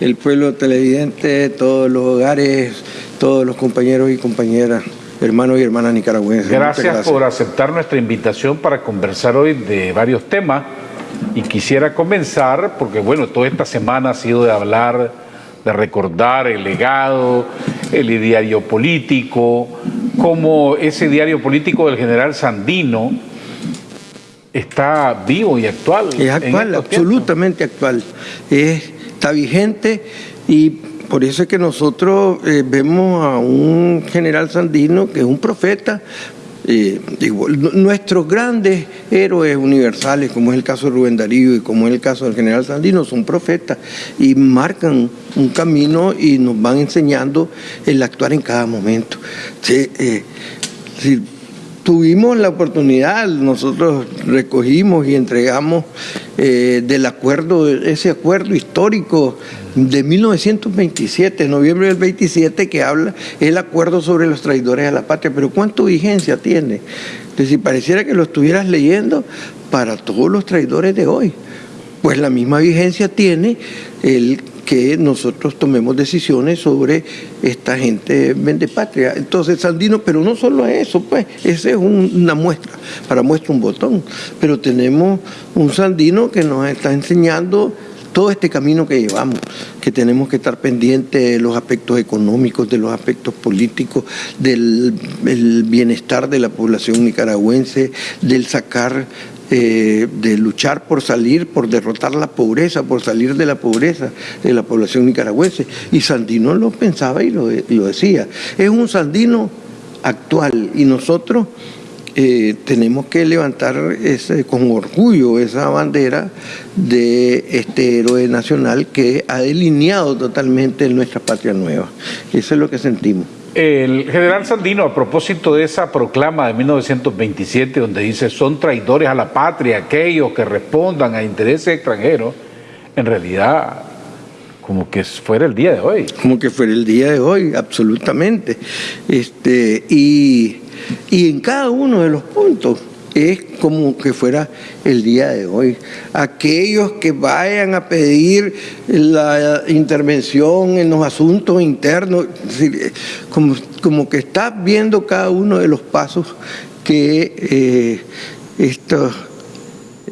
el pueblo televidente, todos los hogares, todos los compañeros y compañeras, hermanos y hermanas nicaragüenses. Gracias, por aceptar nuestra invitación para conversar hoy de varios temas. Y quisiera comenzar, porque bueno, toda esta semana ha sido de hablar, de recordar el legado, el diario político, como ese diario político del general Sandino, está vivo y actual. Es actual, absolutamente actual. Está vigente y por eso es que nosotros eh, vemos a un general Sandino que es un profeta. Eh, nuestros grandes héroes universales, como es el caso de Rubén Darío y como es el caso del general Sandino, son profetas y marcan un camino y nos van enseñando el actuar en cada momento. Sí, eh, tuvimos la oportunidad, nosotros recogimos y entregamos eh, del acuerdo, ese acuerdo histórico de 1927, noviembre del 27, que habla el acuerdo sobre los traidores a la patria. Pero ¿cuánto vigencia tiene? si pareciera que lo estuvieras leyendo para todos los traidores de hoy. Pues la misma vigencia tiene el que nosotros tomemos decisiones sobre esta gente patria. Entonces, Sandino, pero no solo eso, pues, esa es una muestra, para muestra un botón, pero tenemos un Sandino que nos está enseñando todo este camino que llevamos, que tenemos que estar pendientes de los aspectos económicos, de los aspectos políticos, del bienestar de la población nicaragüense, del sacar eh, de luchar por salir, por derrotar la pobreza, por salir de la pobreza de la población nicaragüense. Y Sandino lo pensaba y lo, decía. Es un Sandino actual y nosotros eh, tenemos que levantar ese, con orgullo esa bandera de este héroe nacional que ha delineado totalmente nuestra patria nueva. Eso es lo que sentimos. El general Sandino, a propósito de esa proclama de 1927, donde dice son traidores a la patria aquellos que respondan a intereses extranjeros, en realidad como que fuera el día de hoy. Como que fuera el día de hoy, absolutamente. Este, y, y en cada uno de los puntos es como que fuera el día de hoy. Aquellos que vayan a pedir la intervención en los asuntos internos, como, como que está viendo cada uno de los pasos que eh, estos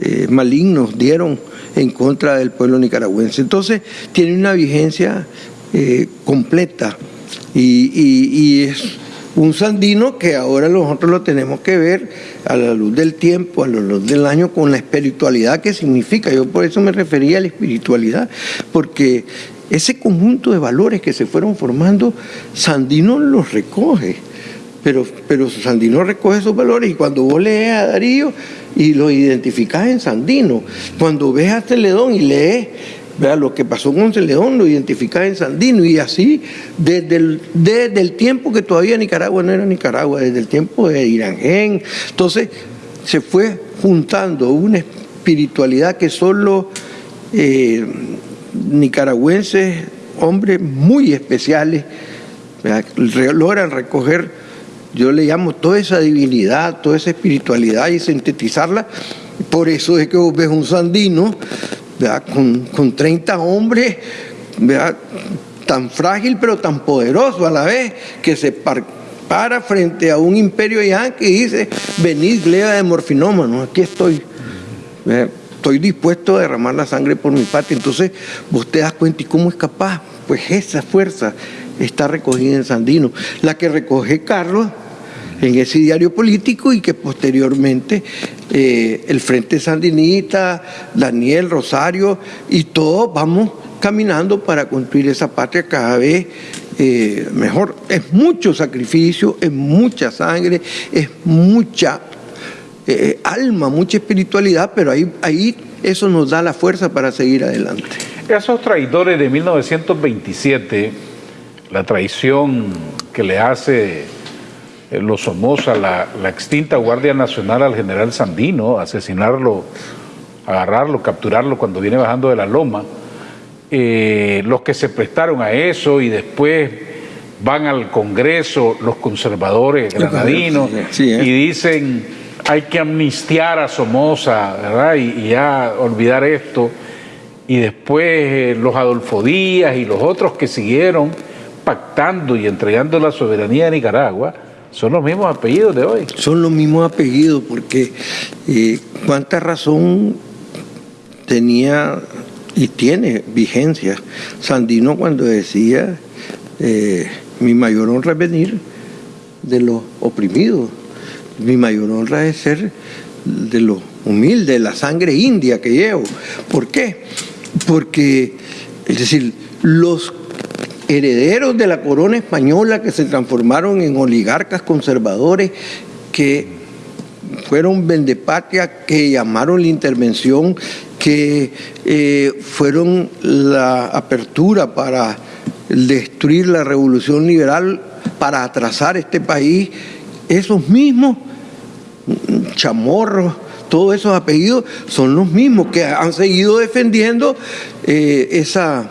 eh, malignos dieron en contra del pueblo nicaragüense. Entonces tiene una vigencia eh, completa y es un sandino que ahora nosotros lo tenemos que ver a la luz del tiempo, a la luz del año, con la espiritualidad que significa. Yo por eso me refería a la espiritualidad, porque ese conjunto de valores que se fueron formando, Sandino los recoge. Pero, pero Sandino recoge esos valores y cuando vos lees a Darío y lo identificás en Sandino, cuando ves a Celedón y lees lo que pasó con León lo identificaba en Sandino y así desde el, desde el tiempo que todavía Nicaragua no era Nicaragua, desde el tiempo de Irangén. Entonces se fue juntando una espiritualidad que solo eh, nicaragüenses, hombres muy especiales, logran recoger, yo le llamo toda esa divinidad, toda esa espiritualidad y sintetizarla. Por eso es que vos ves un sandino con, con 30 hombres, tan frágil pero tan poderoso a la vez, que se para frente a un imperio ya que dice, venid, gleba de morfinómano, aquí estoy. Estoy dispuesto a derramar la sangre por mi patria. Entonces, vos te das cuenta, ¿y cómo es capaz? Pues esa fuerza está recogida en Sandino. La que recoge Carlos en ese diario político y que posteriormente eh, el Frente Sandinista, Daniel Rosario y todos vamos caminando para construir esa patria cada vez eh, mejor. Es mucho sacrificio, es mucha sangre, es mucha eh, alma, mucha espiritualidad, pero ahí, ahí eso nos da la fuerza para seguir adelante. Esos traidores de 1927, la traición que le hace los Somoza, la, la, extinta Guardia Nacional al general Sandino, asesinarlo, agarrarlo, capturarlo cuando viene bajando de la loma, eh, los que se prestaron a eso y después van al Congreso los conservadores granadinos ¿eh? y dicen hay que amnistiar a Somoza, ¿verdad? Y, ya olvidar esto. y después eh, los Adolfo Díaz y los otros que siguieron pactando y entregando la soberanía de Nicaragua, son los mismos apellidos de hoy. Son los mismos apellidos porque eh, cuánta razón tenía y tiene vigencia Sandino cuando decía eh, mi mayor honra es venir de los oprimidos, mi mayor honra es ser de los humildes, la sangre india que llevo. ¿Por qué? Porque, es decir, los herederos de la corona española que se transformaron en oligarcas conservadores que fueron vendepatria, que llamaron la intervención, que eh, fueron la apertura para destruir la revolución liberal, para atrasar este país, esos mismos chamorros, todos esos apellidos son los mismos que han seguido defendiendo eh, esa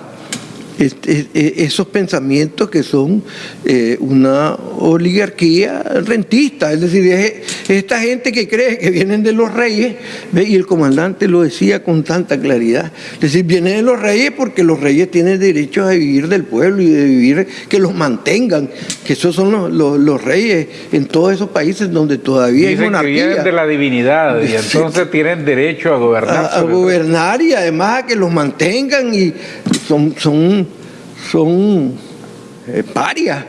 esos pensamientos que son eh, una oligarquía rentista, es decir, es esta gente que cree que vienen de los reyes, y el comandante lo decía con tanta claridad, es decir, vienen de los reyes porque los reyes tienen derecho a vivir del pueblo y de vivir, que los mantengan, que esos son los, reyes en todos esos países donde todavía hay monarquía. Que vienen de la divinidad y entonces tienen derecho a gobernar. A, gobernar y además a que los mantengan y son, son, son eh, parias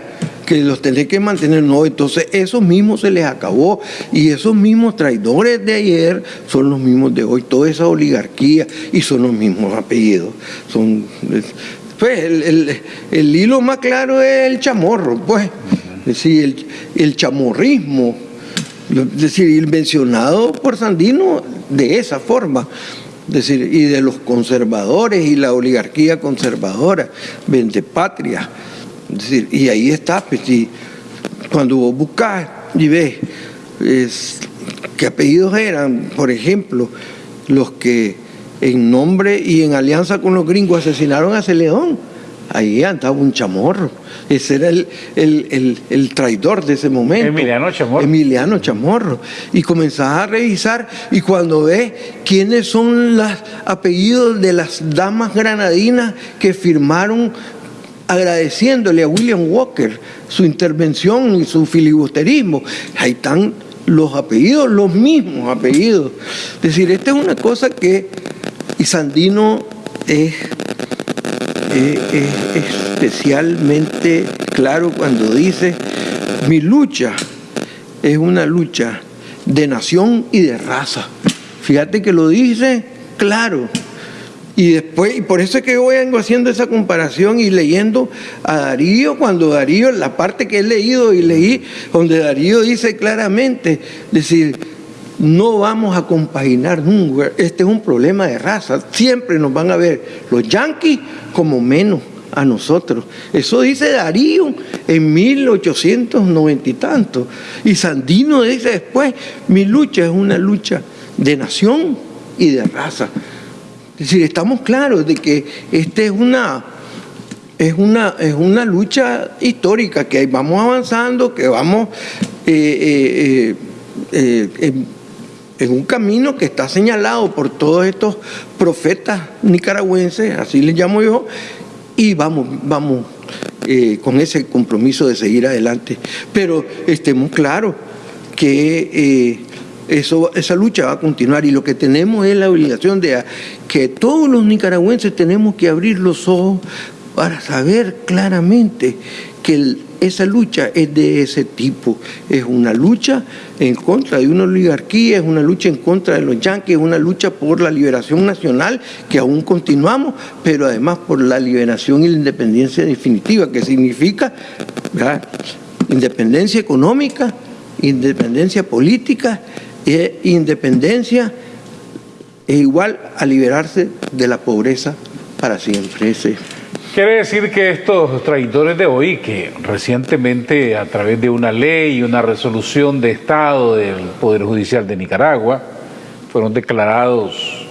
que los tenés que mantener, no, entonces esos mismos se les acabó y esos mismos traidores de ayer son los mismos de hoy, toda esa oligarquía y son los mismos apellidos. Son, pues el, hilo más claro es el chamorro, pues, es decir, el, el chamorrismo, es decir, mencionado por Sandino de esa forma decir, y de los conservadores y la oligarquía conservadora, vende patria. decir, y ahí está, pues, cuando vos buscas y ves qué apellidos eran, por ejemplo, los que en nombre y en alianza con los gringos asesinaron a Celedón Ahí andaba un chamorro. Ese era el, traidor de ese momento. Emiliano Chamorro. Emiliano Chamorro. Y comenzaba a revisar y cuando ve quiénes son los apellidos de las damas granadinas que firmaron agradeciéndole a William Walker su intervención y su filibusterismo, ahí están los apellidos, los mismos apellidos. Es decir, esta es una cosa que Isandino es es especialmente claro cuando dice, mi lucha es una lucha de nación y de raza. Fíjate que lo dice claro. Y después, y por eso es que voy vengo haciendo esa comparación y leyendo a Darío, cuando Darío, la parte que he leído y leí, donde Darío dice claramente, decir, no vamos a compaginar nunca, este es un problema de raza, siempre nos van a ver los yanquis como menos a nosotros. Eso dice Darío en 1890 y tanto. Y Sandino dice después, mi lucha es una lucha de nación y de raza. Es decir, estamos claros de que esta es una, es una, es una lucha histórica, que vamos avanzando, que vamos eh, eh, eh, en un camino que está señalado por todos estos profetas nicaragüenses, así les llamo yo, y vamos, vamos eh, con ese compromiso de seguir adelante. Pero estemos claros que eh, eso, esa lucha va a continuar y lo que tenemos es la obligación de que todos los nicaragüenses tenemos que abrir los ojos para saber claramente que esa lucha es de ese tipo. Es una lucha en contra de una oligarquía, es una lucha en contra de los yanquis, es una lucha por la liberación nacional, que aún continuamos, pero además por la liberación y la independencia definitiva, que significa independencia económica, independencia política e independencia es igual a liberarse de la pobreza para siempre. Ese. Quiere decir que estos traidores de hoy, que recientemente a través de una ley y una resolución de Estado del Poder Judicial de Nicaragua, fueron declarados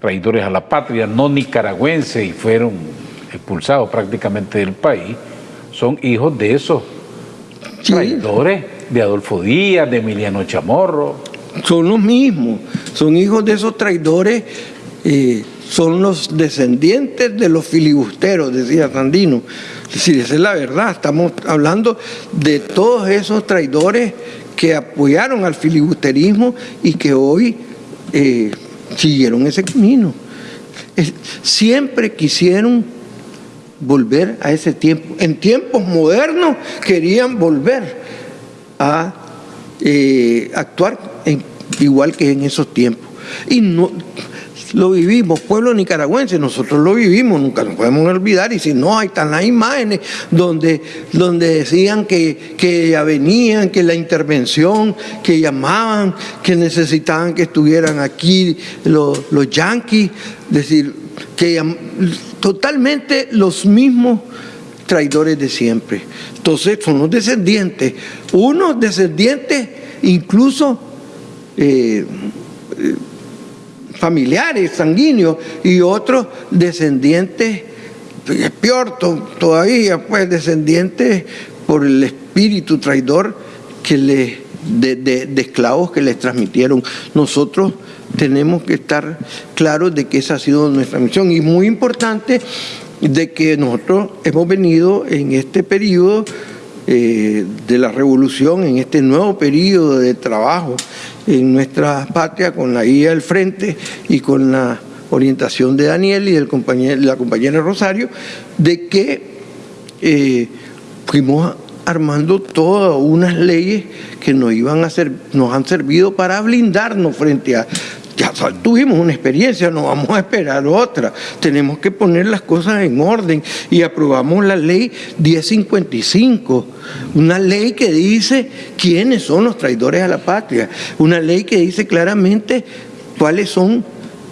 traidores a la patria, no nicaragüenses, y fueron expulsados prácticamente del país, son hijos de esos traidores, de Adolfo Díaz, de Emiliano Chamorro. Son los mismos, son hijos de esos traidores. Eh, son los descendientes de los filibusteros, decía Sandino. Es decir, esa es la verdad. Estamos hablando de todos esos traidores que apoyaron al filibusterismo y que hoy eh, siguieron ese camino. siempre quisieron volver a ese tiempo. En tiempos modernos querían volver a eh, actuar igual que en esos tiempos. Y no, lo vivimos, pueblo nicaragüense, nosotros lo vivimos, nunca nos podemos olvidar, y si no, ahí están las imágenes donde, donde decían que, que ya venían, que la intervención, que llamaban, que necesitaban que estuvieran aquí los, los yanquis, decir, que totalmente los mismos traidores de siempre. Entonces son los descendientes, unos descendientes incluso eh, eh, familiares, sanguíneos, y otros descendientes, peor todavía, pues descendientes por el espíritu traidor que le, de, de esclavos que les transmitieron. Nosotros tenemos que estar claros de que esa ha sido nuestra misión y muy importante de que nosotros hemos venido en este periodo eh, de la revolución, en este nuevo periodo de trabajo en nuestra patria con la guía del frente y con la orientación de Daniel y del la compañera Rosario, de que eh, fuimos armando todas unas leyes que nos iban a ser, nos han servido para blindarnos frente a ya tuvimos una experiencia, no vamos a esperar otra. Tenemos que poner las cosas en orden y aprobamos la ley 1055, una ley que dice quiénes son los traidores a la patria, una ley que dice claramente cuáles son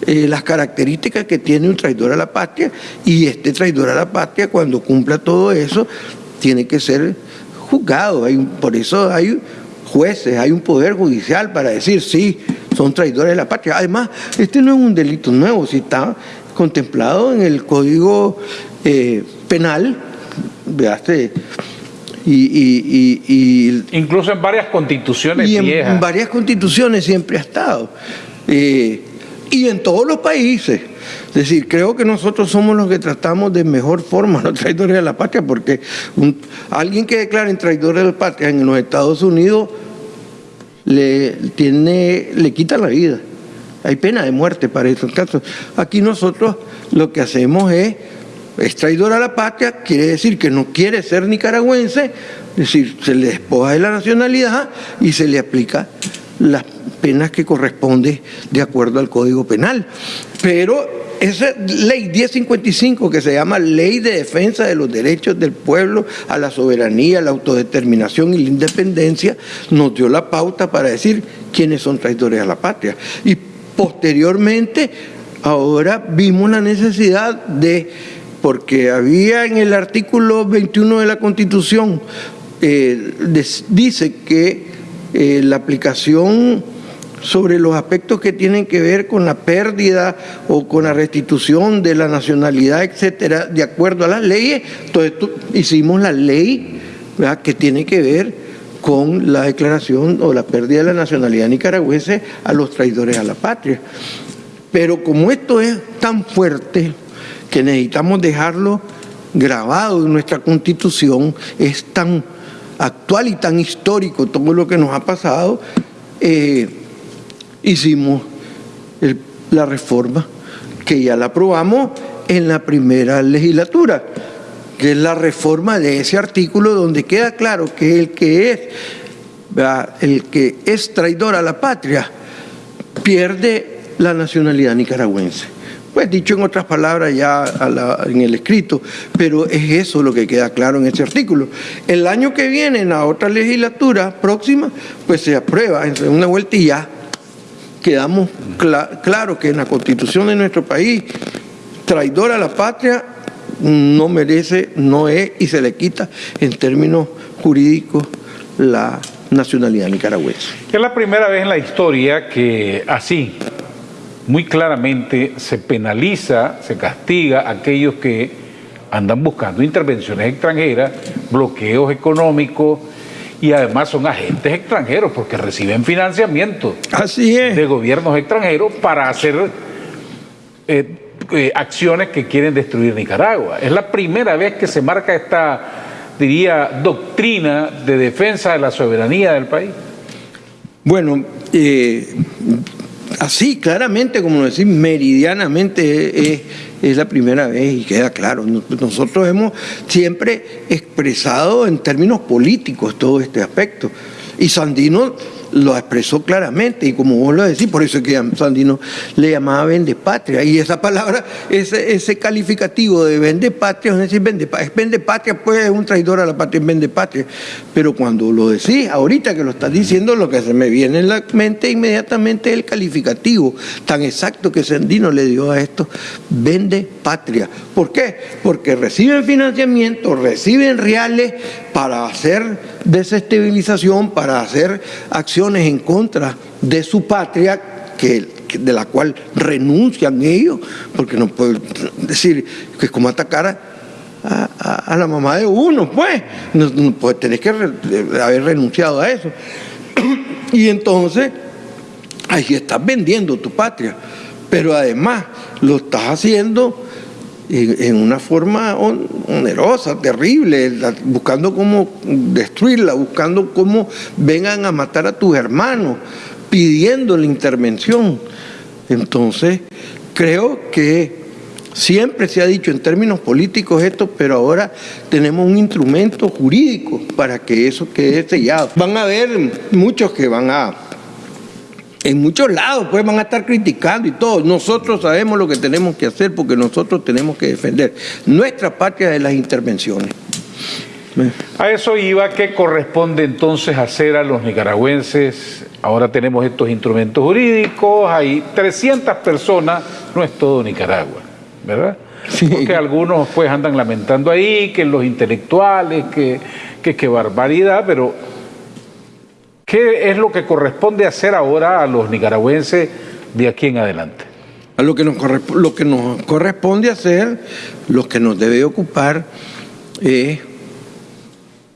eh, las características que tiene un traidor a la patria y este traidor a la patria cuando cumpla todo eso tiene que ser juzgado. Por eso hay jueces, hay un poder judicial para decir sí, son traidores de la patria. Además, este no es un delito nuevo, si está contemplado en el Código eh, Penal, veaste, y, incluso en varias constituciones y en, varias constituciones siempre ha estado. Eh, y en todos los países. Es decir creo que nosotros somos los que tratamos de mejor forma los traidores de la patria porque alguien que declare traidores de la patria en los Estados Unidos le, tiene, le quita la vida. Hay pena de muerte para esos casos. Aquí nosotros lo que hacemos es, es traidor a la patria, quiere decir que no quiere ser nicaragüense, es decir, se le despoja de la nacionalidad y se le aplica las penas que corresponde de acuerdo al Código Penal. Pero esa ley 1055 que se llama Ley de Defensa de los Derechos del Pueblo a la Soberanía, la Autodeterminación y la Independencia, nos dio la pauta para decir quiénes son traidores a la patria. Y posteriormente, ahora vimos la necesidad de, porque había en el artículo 21 de la Constitución, eh, dice que eh, la aplicación sobre los aspectos que tienen que ver con la pérdida o con la restitución de la nacionalidad, etcétera, de acuerdo a las leyes. Entonces hicimos la ley que tiene que ver con la declaración o la pérdida de la nacionalidad nicaragüense a los traidores a la patria. Pero como esto es tan fuerte que necesitamos dejarlo grabado en nuestra constitución, es tan actual y tan histórico todo lo que nos ha pasado, eh, hicimos la reforma que ya la aprobamos en la primera legislatura, que es la reforma de ese artículo donde queda claro que el que es, el que es traidor a la patria pierde la nacionalidad nicaragüense. Pues dicho en otras palabras ya en el escrito, pero es eso lo que queda claro en ese artículo. El año que viene, en la otra legislatura próxima, pues se aprueba en una vuelta y ya quedamos claro que en la constitución de nuestro país, traidor a la patria no merece, no es y se le quita en términos jurídicos la nacionalidad nicaragüense. Es la primera vez en la historia que así, muy claramente, se penaliza, se castiga a aquellos que andan buscando intervenciones extranjeras, bloqueos económicos, y además son agentes extranjeros porque reciben financiamiento Así es. de gobiernos extranjeros para hacer, eh, eh, acciones que quieren destruir Nicaragua. Es la primera vez que se marca esta, diría, doctrina de defensa de la soberanía del país. Bueno, eh, así claramente, como decir, meridianamente es, es, la primera vez y queda claro. Nosotros hemos siempre expresado en términos políticos todo este aspecto. Y Sandino lo expresó claramente y como vos lo decís, por eso es que Sandino le llamaba vende patria y esa palabra, ese, ese calificativo de vende patria, es decir, vende, es vende patria, pues es un traidor a la patria, vende patria, pero cuando lo decís, ahorita que lo estás diciendo, lo que se me viene en la mente inmediatamente es el calificativo tan exacto que Sandino le dio a esto, vende patria. ¿Por qué? Porque reciben financiamiento, reciben reales para hacer desestabilización, para hacer acciones en contra de su patria, que, de la cual renuncian ellos, porque no pueden decir que es como atacar a, la mamá de uno, pues, no, pues tenés que haber renunciado a eso. Y entonces, ahí estás vendiendo tu patria, pero además lo estás haciendo en una forma onerosa, terrible, buscando cómo destruirla, buscando cómo vengan a matar a tus hermanos, pidiendo la intervención. Entonces, creo que siempre se ha dicho en términos políticos esto, pero ahora tenemos un instrumento jurídico para que eso quede sellado. Van a haber muchos que van a en muchos lados pues van a estar criticando y todo. Nosotros sabemos lo que tenemos que hacer porque nosotros tenemos que defender nuestra patria de las intervenciones. A eso iba, ¿qué corresponde entonces hacer a los nicaragüenses? Ahora tenemos estos instrumentos jurídicos, hay 300 personas, no es todo Nicaragua, ¿verdad? Porque algunos pues andan lamentando ahí, que los intelectuales, que, que, que barbaridad, pero ¿Qué es lo que corresponde hacer ahora a los nicaragüenses de aquí en adelante? A lo que nos, corresponde hacer, lo que nos debe ocupar es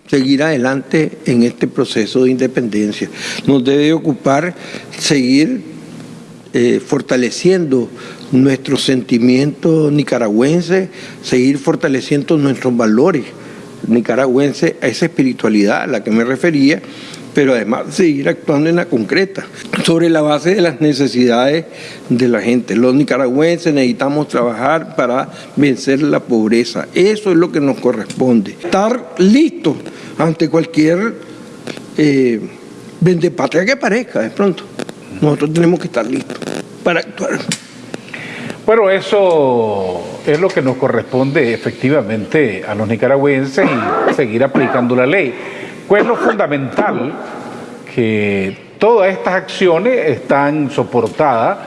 seguir adelante en este proceso de independencia. Nos debe ocupar seguir eh, fortaleciendo nuestro sentimiento nicaragüense, seguir fortaleciendo nuestros valores nicaragüenses, esa espiritualidad a la que me refería, pero además seguir actuando en la concreta, sobre la base de las necesidades de la gente. Los nicaragüenses necesitamos trabajar para vencer la pobreza. Eso es lo que nos corresponde. Estar listos ante cualquier eh, vendepatria que parezca de pronto. Nosotros tenemos que estar listos para actuar. Bueno, eso es lo que nos corresponde efectivamente a los nicaragüenses y seguir aplicando la ley. Pues lo fundamental que todas estas acciones están soportadas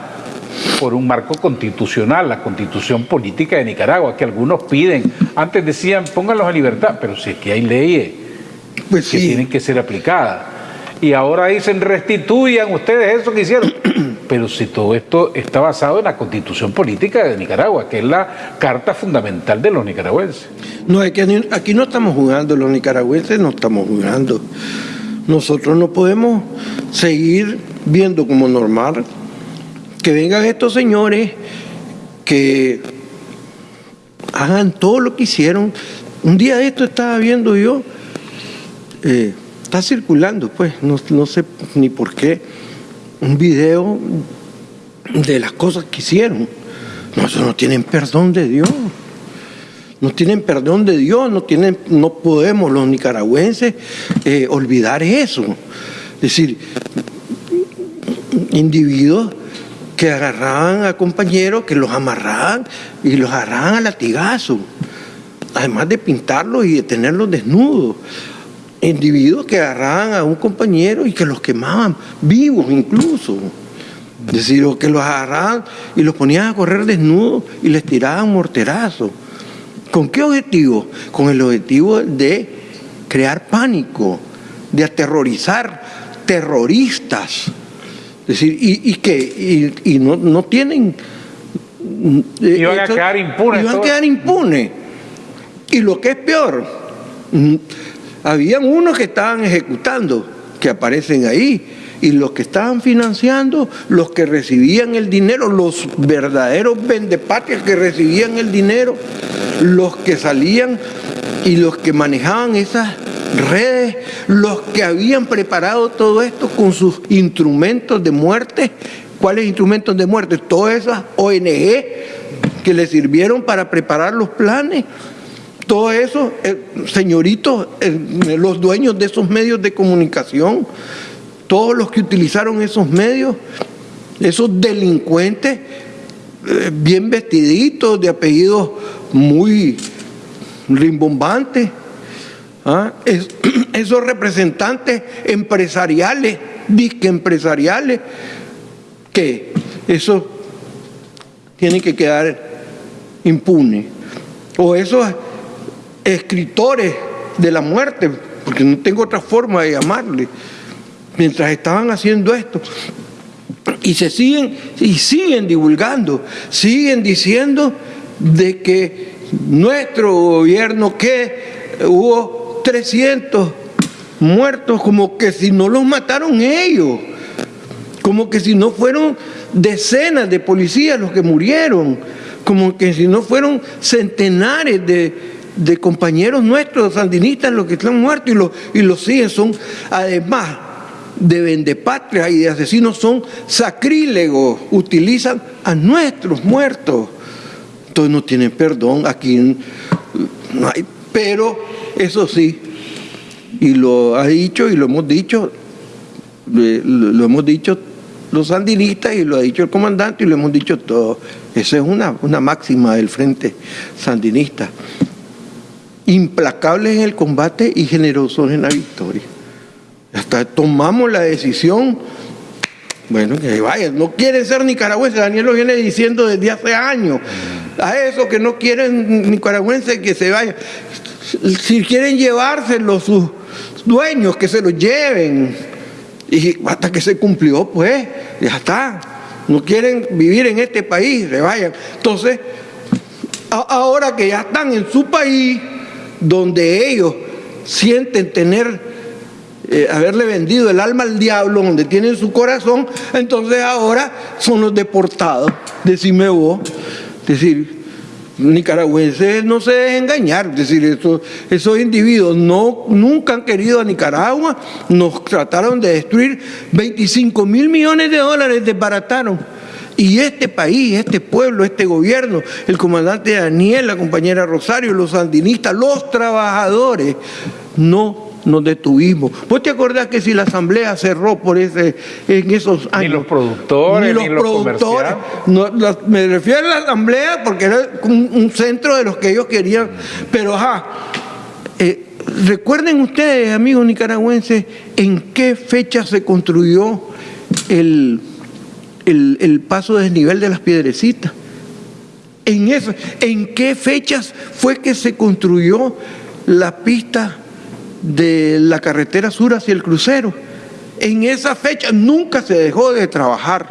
por un marco constitucional, la constitución política de Nicaragua, que algunos piden. Antes decían, pónganlos a libertad, pero si es que hay leyes pues que tienen que ser aplicadas. Y ahora dicen, restituyan ustedes eso que hicieron. Pero si todo esto está basado en la constitución política de Nicaragua, que es la carta fundamental de los nicaragüenses. No, es que aquí no estamos jugando, los nicaragüenses no estamos jugando. Nosotros no podemos seguir viendo como normal que vengan estos señores que hagan todo lo que hicieron. Un día de esto estaba viendo yo, eh, está circulando, pues, no, no sé ni por qué un video de las cosas que hicieron. No, no tienen perdón de Dios. No tienen perdón de Dios, no, tienen, no podemos los nicaragüenses eh, olvidar eso. Es decir, individuos que agarraban a compañeros, que los amarraban y los agarraban a latigazo, además de pintarlos y de tenerlos desnudos individuos que agarraban a un compañero y que los quemaban vivos incluso. Es decir, que los agarraban y los ponían a correr desnudos y les tiraban morterazos. ¿Con qué objetivo? Con el objetivo de crear pánico, de aterrorizar terroristas. Es decir, y, que y, no, tienen... Iban a quedar impunes. Iban a quedar impunes. Y lo que es peor, habían unos que estaban ejecutando, que aparecen ahí, y los que estaban financiando, los que recibían el dinero, los verdaderos vendepatrias que recibían el dinero, los que salían y los que manejaban esas redes, los que habían preparado todo esto con sus instrumentos de muerte. ¿Cuáles instrumentos de muerte? Todas esas ONG que le sirvieron para preparar los planes. Todo eso, señoritos, los dueños de esos medios de comunicación, todos los que utilizaron esos medios, esos delincuentes eh, bien vestiditos, de apellidos muy rimbombantes, ¿ah? esos representantes empresariales, disque empresariales, que eso tiene que quedar impune. O esos escritores de la muerte, porque no tengo otra forma de llamarle, mientras estaban haciendo esto. Y se siguen, y siguen divulgando, siguen diciendo de que nuestro gobierno, que hubo 300 muertos, como que si no los mataron ellos, como que si no fueron decenas de policías los que murieron, como que si no fueron centenares de, compañeros nuestros sandinistas los que están muertos y los, y los siguen, son además de vendepatria y de asesinos, son sacrílegos, utilizan a nuestros muertos. Entonces no tienen perdón, aquí no hay, pero eso sí, y lo ha dicho y lo hemos dicho, lo hemos dicho los sandinistas y lo ha dicho el comandante y lo hemos dicho todos. Esa es una, una máxima del frente sandinista. Implacables en el combate y generosos en la victoria. Hasta tomamos la decisión, bueno, que vayan, no quieren ser nicaragüenses, Daniel lo viene diciendo desde hace años, a esos que no quieren nicaragüenses que se vayan, si quieren llevárselo sus dueños, que se los lleven, y hasta que se cumplió, pues, ya está. No quieren vivir en este país, se vayan. Entonces, ahora que ya están en su país, donde ellos sienten tener, eh, haberle vendido el alma al diablo, donde tienen su corazón, entonces ahora son los deportados, decime vos. Decir, nicaragüenses no se dejen engañar, es decir, esos, esos individuos no, nunca han querido a Nicaragua, nos trataron de destruir 25 mil millones de dólares, desbarataron. Y este país, este pueblo, este gobierno, el comandante Daniel, la compañera Rosario, los sandinistas, los trabajadores, no nos detuvimos. ¿Vos te acordás que si la asamblea cerró por ese, en esos años? Ni los productores, ni los, productores. me refiero a la asamblea porque era un, centro de los que ellos querían. Pero ajá, eh, recuerden ustedes, amigos nicaragüenses, en qué fecha se construyó el, el, el paso desnivel de las piedrecitas. En, eso, ¿En qué fechas fue que se construyó la pista de la carretera sur hacia el crucero. En esa fecha nunca se dejó de trabajar.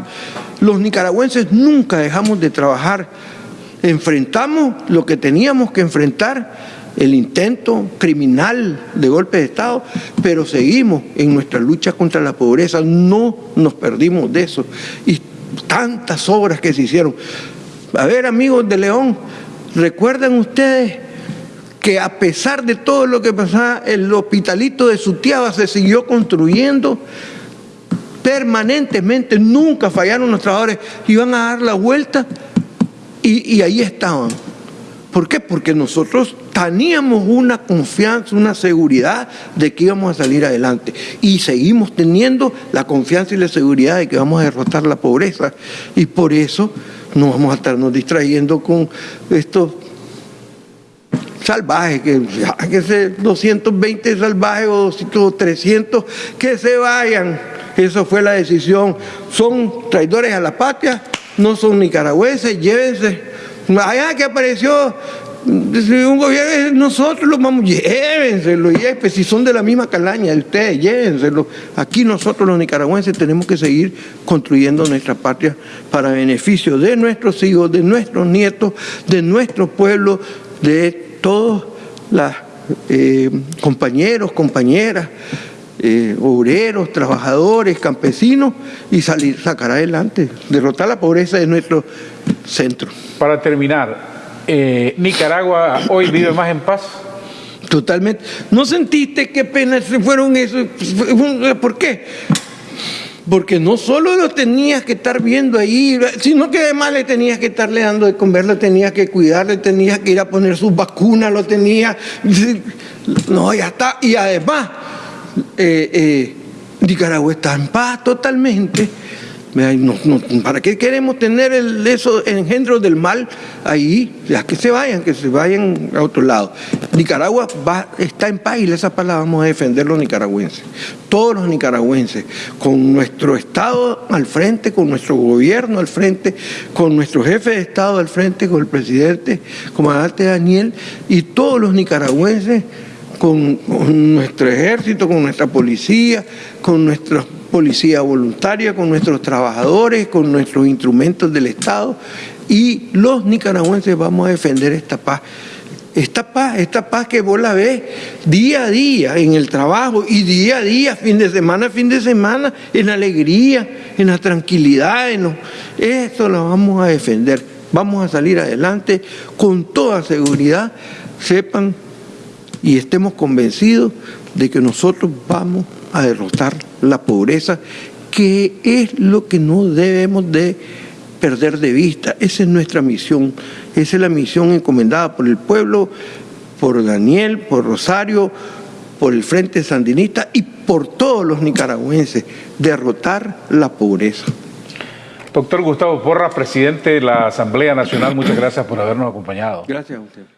Los nicaragüenses nunca dejamos de trabajar. Enfrentamos lo que teníamos que enfrentar, el intento criminal de golpe de Estado, pero seguimos en nuestra lucha contra la pobreza. No nos perdimos de eso. Tantas obras que se hicieron. A ver, amigos de León, ¿recuerdan ustedes que a pesar de todo lo que pasaba, el hospitalito de Sutiaba se siguió construyendo permanentemente, nunca fallaron los trabajadores, iban a dar la vuelta y, ahí estaban. ¿Por qué? Porque nosotros teníamos una confianza, una seguridad de que íbamos a salir adelante. Y seguimos teniendo la confianza y la seguridad de que vamos a derrotar la pobreza. Y por eso no vamos a estarnos distrayendo con estos salvajes, que, que se 220 salvajes o 300 que se vayan. Eso fue la decisión. Son traidores a la patria, no son nicaragüenses, llévense. Allá que apareció un gobierno, nosotros los vamos, llévenselo, pues si son de la misma calaña de ustedes, llévenselo. Aquí nosotros los nicaragüenses tenemos que seguir construyendo nuestra patria para beneficio de nuestros hijos, de nuestros nietos, de nuestro pueblo, de todos los eh, compañeros, compañeras, eh, obreros, trabajadores, campesinos y salir, sacar adelante, derrotar la pobreza de nuestro centro. Para terminar, eh, ¿Nicaragua hoy vive más en paz? Totalmente. ¿No sentiste qué pena se fueron esos? ¿Por qué? Porque no solo lo tenías que estar viendo ahí, sino que además le tenías que estarle dando de comer, le tenías que cuidar, le tenías que ir a poner sus vacunas, lo tenías... No, ya está. Y además, eh, eh, Nicaragua está en paz totalmente ¿Para qué queremos tener esos engendros del mal ahí? Ya que se vayan, que se vayan a otro lado. Nicaragua está en paz y esa palabra vamos a defender los nicaragüenses. Todos los nicaragüenses, con nuestro Estado al frente, con nuestro gobierno al frente, con nuestro jefe de Estado al frente, con el presidente, comandante Daniel, y todos los nicaragüenses con, con nuestro ejército, con nuestra policía, con nuestros policía voluntaria, con nuestros trabajadores, con nuestros instrumentos del Estado y los nicaragüenses vamos a defender esta paz. Esta paz, esta paz que vos la ves día a día en el trabajo y día a día, fin de semana, fin de semana, en alegría, en la tranquilidad, en esto lo vamos a defender. Vamos a salir adelante con toda seguridad, sepan y estemos convencidos de que nosotros vamos a derrotar la pobreza, que es lo que no debemos de perder de vista. Esa es nuestra misión, esa es la misión encomendada por el pueblo, por Daniel, por Rosario, por el Frente Sandinista y por todos los nicaragüenses, derrotar la pobreza. Doctor Gustavo Porra, presidente de la Asamblea Nacional, muchas gracias por habernos acompañado. Gracias a usted.